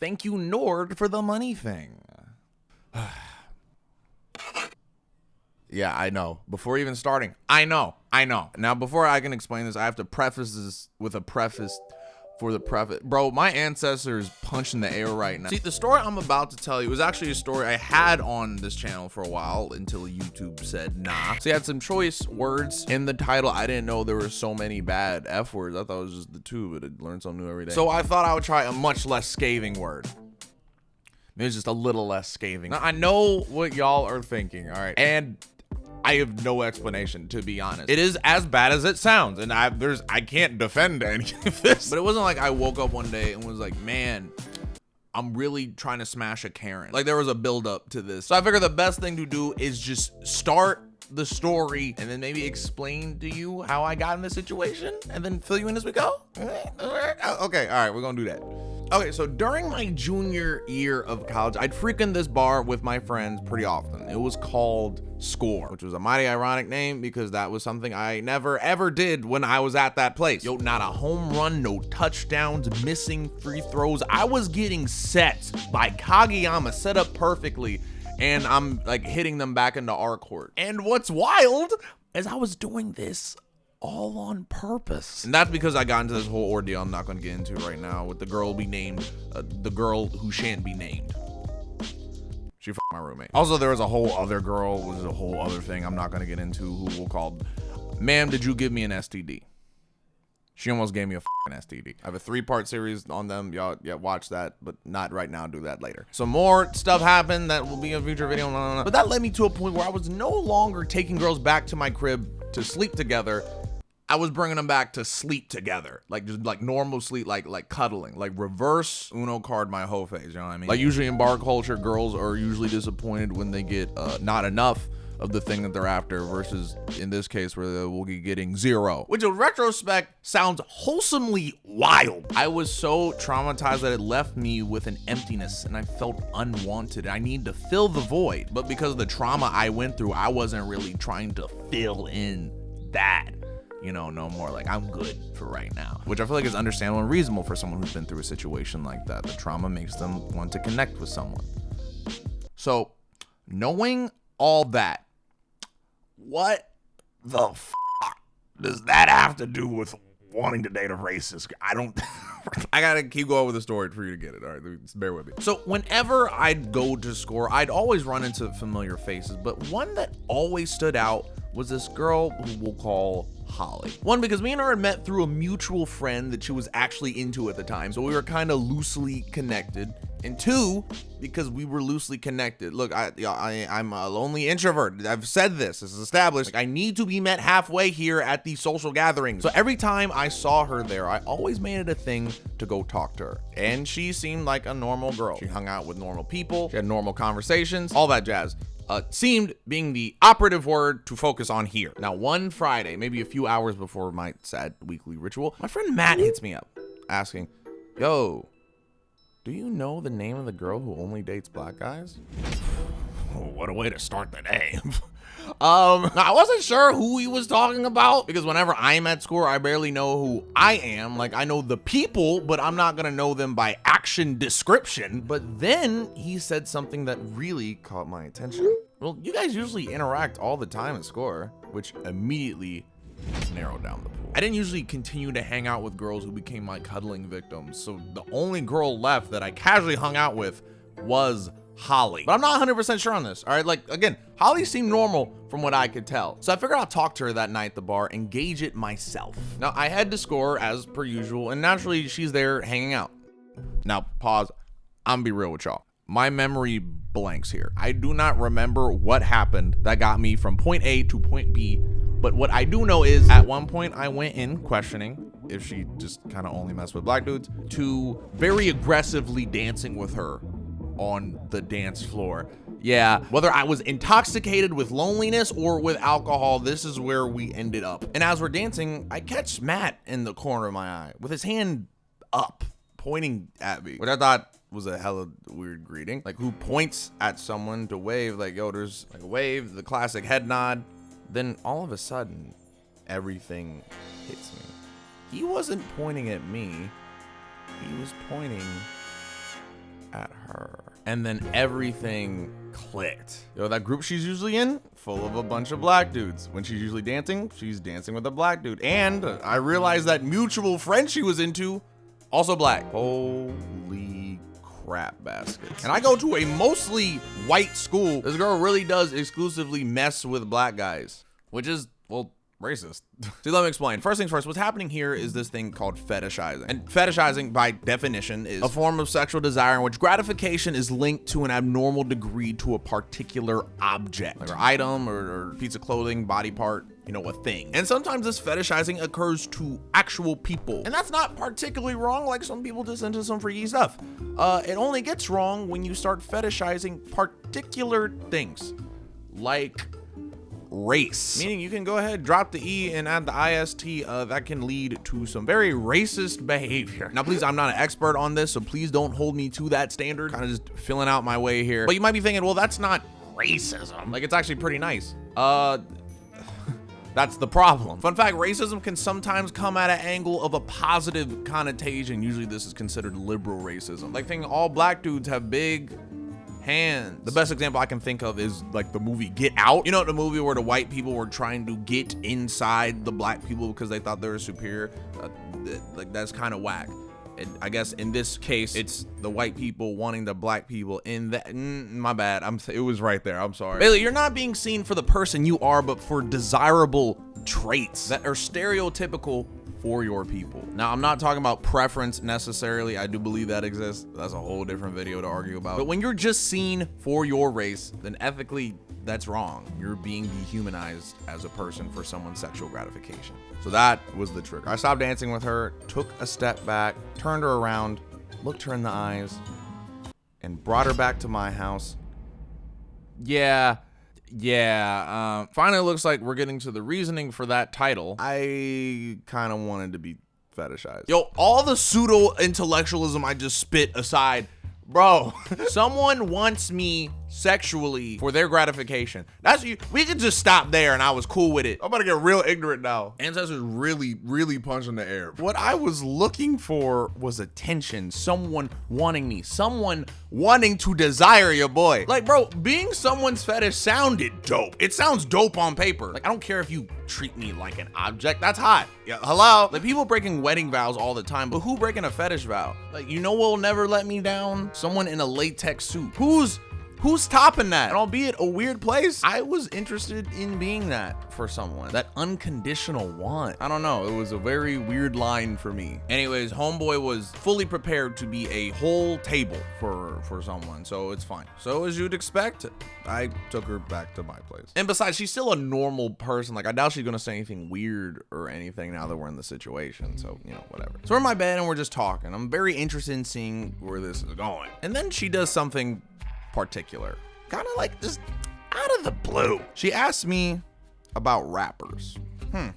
thank you Nord for the money thing. yeah, I know. Before even starting, I know, I know. Now, before I can explain this, I have to preface this with a preface for the preface. Bro, my ancestors punching the air right now. See, the story I'm about to tell you was actually a story I had on this channel for a while until YouTube said nah. So you had some choice words in the title. I didn't know there were so many bad F words. I thought it was just the two, but I learned something new every day. So I thought I would try a much less scathing word. Maybe just a little less scathing. Now, I know what y'all are thinking, all right? And I have no explanation to be honest. It is as bad as it sounds, and I there's I can't defend any of this. But it wasn't like I woke up one day and was like, man, I'm really trying to smash a Karen. Like there was a build up to this. So I figure the best thing to do is just start the story and then maybe explain to you how I got in this situation and then fill you in as we go. Uh, okay, all right, we're gonna do that. Okay, so during my junior year of college, I'd frequent this bar with my friends pretty often. It was called Score, which was a mighty ironic name because that was something I never ever did when I was at that place. Yo, not a home run, no touchdowns, missing free throws. I was getting sets by Kageyama set up perfectly and I'm like hitting them back into our court. And what's wild is I was doing this all on purpose. And that's because I got into this whole ordeal I'm not going to get into right now with the girl be named, uh, the girl who shan't be named. She fucked my roommate. Also, there was a whole other girl, was a whole other thing I'm not going to get into who will call, ma'am, did you give me an STD? She almost gave me a STD. I have a three part series on them. Y'all, yeah, watch that, but not right now. Do that later. Some more stuff happened that will be a future video. But that led me to a point where I was no longer taking girls back to my crib to sleep together I was bringing them back to sleep together, like just like normal sleep, like like cuddling, like reverse Uno card my whole face. You know what I mean? Like usually in bar culture, girls are usually disappointed when they get uh, not enough of the thing that they're after versus in this case where they will be getting zero. Which in retrospect sounds wholesomely wild. I was so traumatized that it left me with an emptiness and i felt unwanted. I need to fill the void. But because of the trauma i went through i wasn't really trying to fill in that you know, no more like I'm good for right now, which I feel like is understandable and reasonable for someone who's been through a situation like that. The trauma makes them want to connect with someone. So, knowing all that, what the fuck does that have to do with wanting to date a racist? I don't. I gotta keep going with the story for you to get it. All right, bear with me. So whenever I'd go to score, I'd always run into familiar faces, but one that always stood out was this girl who we'll call Holly. One, because me and her had met through a mutual friend that she was actually into at the time, so we were kind of loosely connected. And two, because we were loosely connected. Look, I, I I'm a lonely introvert. I've said this. This is established. Like, I need to be met halfway here at these social gatherings. So every time I saw her there, I always made it a thing to go talk to her. And she seemed like a normal girl. She hung out with normal people. She had normal conversations, all that jazz uh, seemed being the operative word to focus on here. Now, one Friday, maybe a few hours before my sad weekly ritual, my friend Matt hits me up asking, Yo, do you know the name of the girl who only dates black guys? what a way to start the day. Um, I wasn't sure who he was talking about because whenever I'm at school, I barely know who I am. Like I know the people, but I'm not gonna know them by action description. But then he said something that really caught my attention. Well, you guys usually interact all the time at score, which immediately narrowed down the pool. I didn't usually continue to hang out with girls who became my cuddling victims. So the only girl left that I casually hung out with was Holly. But I'm not 100% sure on this. All right, like again, Holly seemed normal from what I could tell. So I figured I'll talk to her that night at the bar and gauge it myself. Now I head to score as per usual, and naturally she's there hanging out. Now pause. I'm gonna be real with y'all. My memory blanks here. I do not remember what happened that got me from point A to point B, but what I do know is at one point I went in questioning if she just kind of only messed with black dudes to very aggressively dancing with her on the dance floor. Yeah, whether I was intoxicated with loneliness or with alcohol, this is where we ended up. And as we're dancing, I catch Matt in the corner of my eye with his hand up, pointing at me, which I thought was a hella weird greeting. Like who points at someone to wave, like, yo, there's like a wave, the classic head nod. Then all of a sudden, everything hits me. He wasn't pointing at me. He was pointing at her. And then everything clicked. Yo, that group she's usually in, full of a bunch of black dudes. When she's usually dancing, she's dancing with a black dude. And I realized that mutual friend she was into, also black. Holy crap baskets. And I go to a mostly white school. This girl really does exclusively mess with black guys, which is, well, racist. See, let me explain. First things first, what's happening here is this thing called fetishizing. And fetishizing, by definition, is a form of sexual desire in which gratification is linked to an abnormal degree to a particular object, like an item or, or piece of clothing, body part, you know, a thing. And sometimes this fetishizing occurs to actual people. And that's not particularly wrong, like some people just into some freaky stuff. Uh, it only gets wrong when you start fetishizing particular things, like race. Meaning you can go ahead, drop the E and add the IST. Uh, that can lead to some very racist behavior. Now, please, I'm not an expert on this, so please don't hold me to that standard. Kind of just filling out my way here. But you might be thinking, well, that's not racism. Like, it's actually pretty nice. Uh, that's the problem. Fun fact, racism can sometimes come at an angle of a positive connotation. Usually this is considered liberal racism. Like thinking all black dudes have big hands. The best example I can think of is like the movie Get Out. You know, the movie where the white people were trying to get inside the black people because they thought they were superior. Uh, like that's kind of whack. I guess in this case, it's the white people wanting the black people in that. Mm, my bad. I'm. It was right there. I'm sorry. Bailey, you're not being seen for the person you are, but for desirable traits that are stereotypical for your people. Now, I'm not talking about preference necessarily. I do believe that exists. That's a whole different video to argue about. But when you're just seen for your race, then ethically, that's wrong. You're being dehumanized as a person for someone's sexual gratification. So that was the trigger. I stopped dancing with her, took a step back, turned her around, looked her in the eyes, and brought her back to my house. Yeah, yeah, uh, finally looks like we're getting to the reasoning for that title. I kind of wanted to be fetishized. Yo, all the pseudo intellectualism I just spit aside, bro, someone wants me sexually for their gratification. That's you. We could just stop there and I was cool with it. I'm about to get real ignorant now. Ancestors really, really punching the air. What I was looking for was attention. Someone wanting me. Someone wanting to desire your boy. Like, bro, being someone's fetish sounded dope. It sounds dope on paper. Like, I don't care if you treat me like an object. That's hot. Yeah, hello. Like, people breaking wedding vows all the time, but who breaking a fetish vow? Like, you know what'll never let me down? Someone in a latex suit. Who's Who's topping that? And albeit a weird place, I was interested in being that for someone. That unconditional want. I don't know. It was a very weird line for me. Anyways, homeboy was fully prepared to be a whole table for for someone, so it's fine. So as you'd expect, I took her back to my place. And besides, she's still a normal person. Like I doubt she's gonna say anything weird or anything now that we're in the situation. So you know, whatever. So we're in my bed and we're just talking. I'm very interested in seeing where this is going. And then she does something particular. Kind of like just out of the blue. She asked me about rappers. Hmm.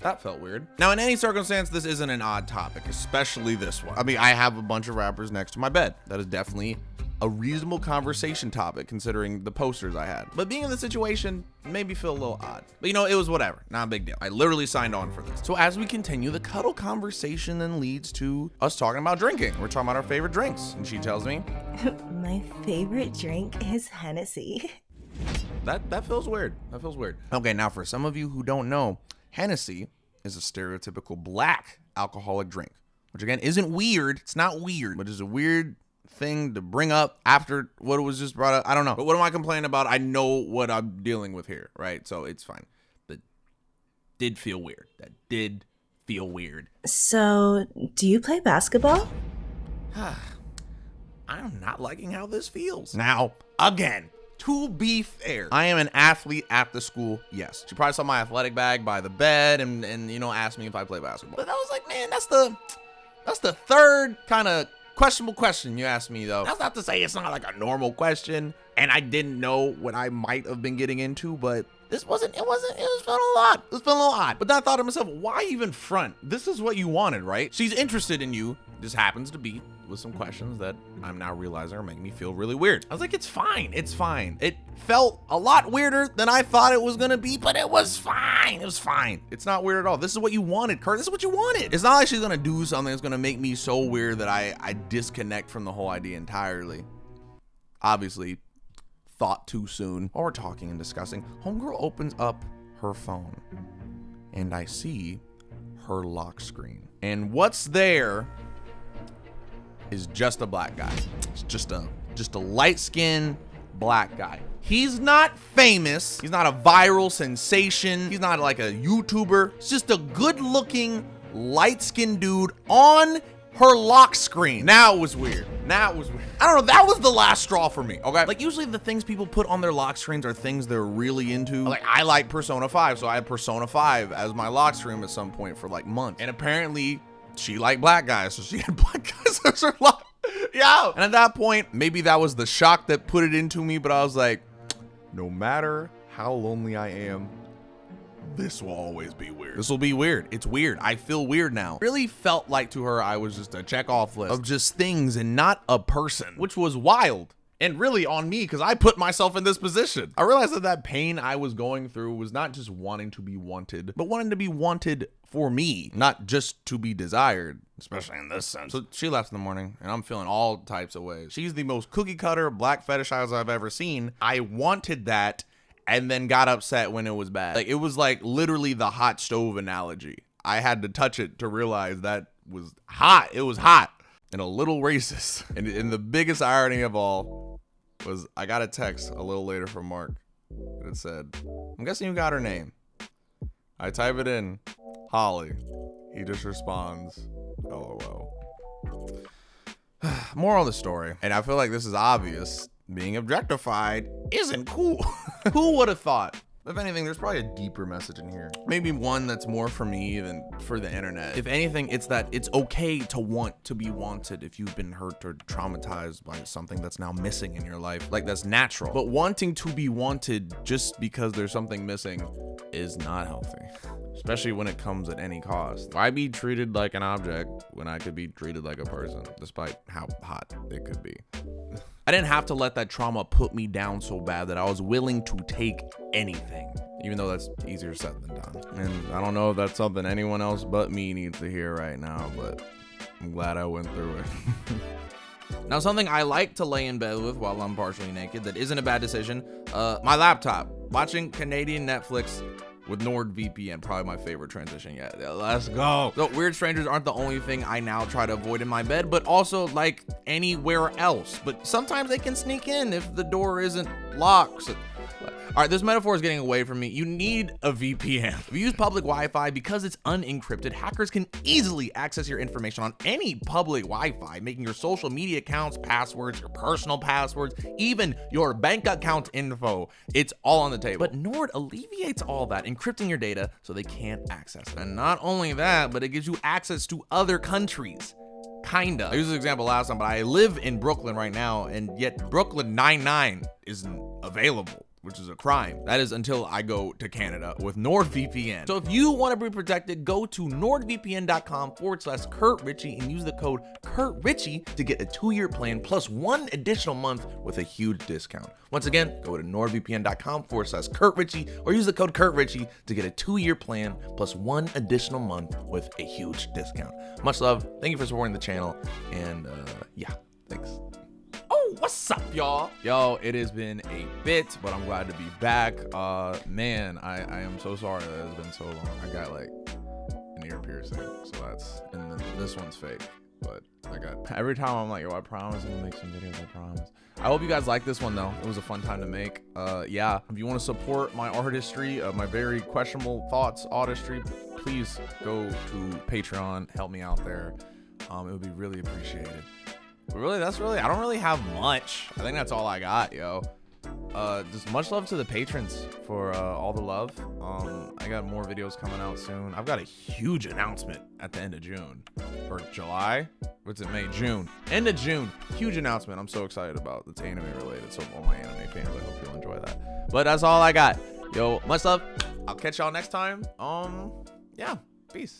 That felt weird. Now, in any circumstance, this isn't an odd topic, especially this one. I mean, I have a bunch of rappers next to my bed. That is definitely a reasonable conversation topic considering the posters I had. But being in the situation made me feel a little odd. But you know, it was whatever. Not a big deal. I literally signed on for this. So as we continue, the cuddle conversation then leads to us talking about drinking. We're talking about our favorite drinks. And she tells me, My favorite drink is Hennessy. That that feels weird. That feels weird. Okay, now for some of you who don't know, Hennessy is a stereotypical black alcoholic drink, which again isn't weird. It's not weird, but is a weird thing to bring up after what was just brought up. I don't know. But what am I complaining about? I know what I'm dealing with here, right? So it's fine. But did feel weird. That did feel weird. So, do you play basketball? I'm not liking how this feels. Now, again, to be fair, I am an athlete at the school. Yes. She probably saw my athletic bag by the bed and, and you know, asked me if I play basketball. But I was like, man, that's the that's the third kind of questionable question you asked me though. That's not to say it's not like a normal question and I didn't know what I might have been getting into, but this wasn't, it wasn't, it was feeling a lot. It was feeling a little odd. But then I thought to myself, why even front? This is what you wanted, right? She's interested in you. This happens to be with some questions that I'm now realizing are making me feel really weird. I was like, it's fine. It's fine. It felt a lot weirder than I thought it was going to be, but it was fine. It was fine. It's not weird at all. This is what you wanted, Kurt. This is what you wanted. It's not like she's going to do something that's going to make me so weird that I, I disconnect from the whole idea entirely. Obviously, thought too soon. While we're talking and discussing, Homegirl opens up her phone and I see her lock screen. And what's there is just a black guy. It's just a just a light-skinned black guy. He's not famous. He's not a viral sensation. He's not like a YouTuber. It's just a good-looking light-skinned dude on her lock screen. Now it was weird. Now it was weird. I don't know. That was the last straw for me. Okay. Like usually the things people put on their lock screens are things they're really into. Like I like Persona 5, so I had Persona 5 as my lock screen at some point for like months. And apparently she liked black guys, so she had black guys as her lock. Yeah. And at that point, maybe that was the shock that put it into me, but I was like, no matter how lonely I am, this will always be weird. This will be weird. It's weird. I feel weird now. Really felt like to her I was just a check off list of just things and not a person, which was wild and really on me because I put myself in this position. I realized that that pain I was going through was not just wanting to be wanted, but wanting to be wanted for me, not just to be desired, especially in this sense. So she left in the morning and I'm feeling all types of ways. She's the most cookie cutter black fetishizer I've ever seen. I wanted that and then got upset when it was bad. Like it was like literally the hot stove analogy. I had to touch it to realize that was hot. It was hot and a little racist. And, and the biggest irony of all was I got a text a little later from Mark that said, I'm guessing you got her name. I type it in, Holly. He just responds, LOL. Moral of the story, and I feel like this is obvious being objectified isn't cool. Who would have thought? If anything, there's probably a deeper message in here. Maybe one that's more for me than for the internet. If anything, it's that it's okay to want to be wanted if you've been hurt or traumatized by something that's now missing in your life. Like that's natural. But wanting to be wanted just because there's something missing is not healthy. Especially when it comes at any cost. Why be treated like an object when I could be treated like a person, despite how hot it could be? I didn't have to let that trauma put me down so bad that I was willing to take anything, even though that's easier said than done. And I don't know if that's something anyone else but me needs to hear right now, but I'm glad I went through it. Now, something I like to lay in bed with while I'm partially naked that isn't a bad decision, uh, my laptop. Watching Canadian Netflix with NordVPN, probably my favorite transition yet. Let's go. So weird strangers aren't the only thing I now try to avoid in my bed, but also like anywhere else. But sometimes they can sneak in if the door isn't locked. So all right, this metaphor is getting away from me. You need a VPN. If you use public Wi-Fi, because it's unencrypted, hackers can easily access your information on any public Wi-Fi, making your social media accounts, passwords, your personal passwords, even your bank account info. It's all on the table. But Nord alleviates all that, encrypting your data so they can't access it. And not only that, but it gives you access to other countries kinda. I used this example last time, but I live in Brooklyn right now, and yet Brooklyn 99 isn't available which is a crime. That is until I go to Canada with NordVPN. So if you want to be protected, go to nordvpn.com forward slash Kurt Ritchie and use the code Kurt Ritchie to get a two-year plan plus one additional month with a huge discount. Once again, go to nordvpn.com forward slash Kurt Ritchie or use the code Kurt Ritchie to get a two-year plan plus one additional month with a huge discount. Much love. Thank you for supporting the channel. And uh, yeah, thanks. Oh, what's up, y'all? Yo, it has been a bit, but I'm glad to be back. Uh, man, I, I am so sorry that it's been so long. I got like an ear piercing, so that's, and then this one's fake, but I got, every time I'm like, yo, I promise I'm gonna make some videos, I promise. I hope you guys like this one though. It was a fun time to make. Uh, yeah, if you want to support my artistry, uh, my very questionable thoughts artistry, please go to Patreon, help me out there. Um, it would be really appreciated. Really, that's really, I don't really have much. I think that's all I got, yo. Uh, just much love to the patrons for uh, all the love. Um, I got more videos coming out soon. I've got a huge announcement at the end of June or July. What's it, May? June. End of June. Huge announcement. I'm so excited about. It's anime related. So all my anime fans, I hope you'll enjoy that. But that's all I got. Yo, much love. I'll catch y'all next time. Um, yeah. Peace.